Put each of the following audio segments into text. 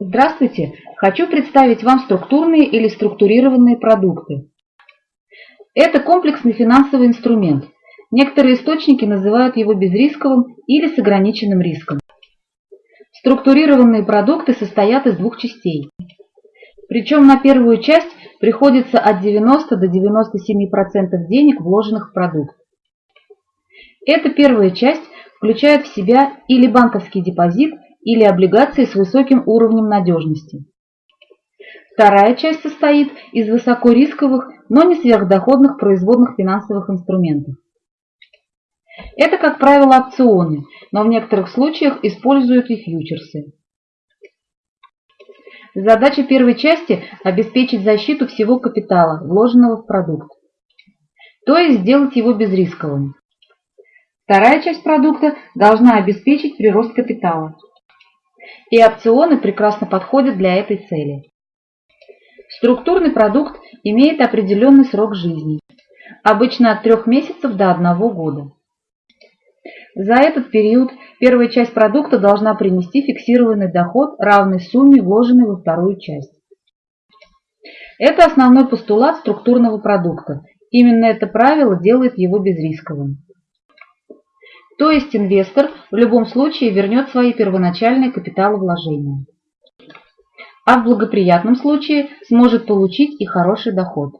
Здравствуйте! Хочу представить вам структурные или структурированные продукты. Это комплексный финансовый инструмент. Некоторые источники называют его безрисковым или с ограниченным риском. Структурированные продукты состоят из двух частей. Причем на первую часть приходится от 90 до 97% денег, вложенных в продукт. Эта первая часть включает в себя или банковский депозит, или облигации с высоким уровнем надежности. Вторая часть состоит из высокорисковых, но не сверхдоходных производных финансовых инструментов. Это, как правило, опционы, но в некоторых случаях используют и фьючерсы. Задача первой части – обеспечить защиту всего капитала, вложенного в продукт, то есть сделать его безрисковым. Вторая часть продукта должна обеспечить прирост капитала и опционы прекрасно подходят для этой цели. Структурный продукт имеет определенный срок жизни, обычно от 3 месяцев до 1 года. За этот период первая часть продукта должна принести фиксированный доход, равный сумме, вложенной во вторую часть. Это основной постулат структурного продукта. Именно это правило делает его безрисковым. То есть инвестор в любом случае вернет свои первоначальные капиталовложения. А в благоприятном случае сможет получить и хороший доход.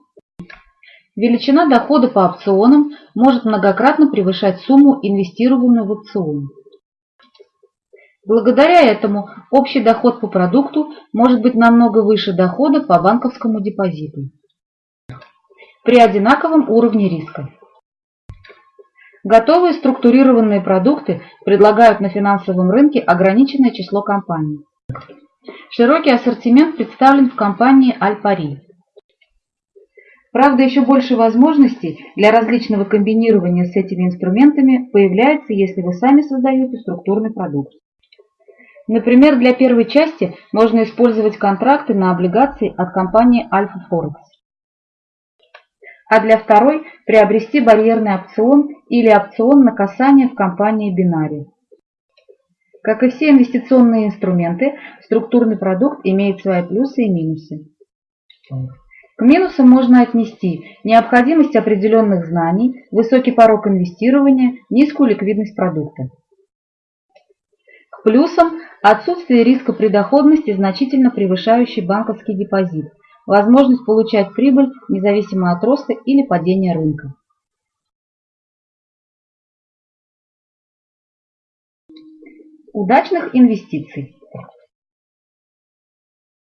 Величина дохода по опционам может многократно превышать сумму, инвестируемую в опцион. Благодаря этому общий доход по продукту может быть намного выше дохода по банковскому депозиту при одинаковом уровне риска. Готовые структурированные продукты предлагают на финансовом рынке ограниченное число компаний. Широкий ассортимент представлен в компании Альпари. Правда, еще больше возможностей для различного комбинирования с этими инструментами появляется, если вы сами создаете структурный продукт. Например, для первой части можно использовать контракты на облигации от компании Альфа Форекс а для второй приобрести барьерный опцион или опцион на касание в компании Бинари. Как и все инвестиционные инструменты, структурный продукт имеет свои плюсы и минусы. К минусам можно отнести необходимость определенных знаний, высокий порог инвестирования, низкую ликвидность продукта. К плюсам – отсутствие риска при доходности, значительно превышающий банковский депозит, возможность получать прибыль независимо от роста или падения рынка. Удачных инвестиций!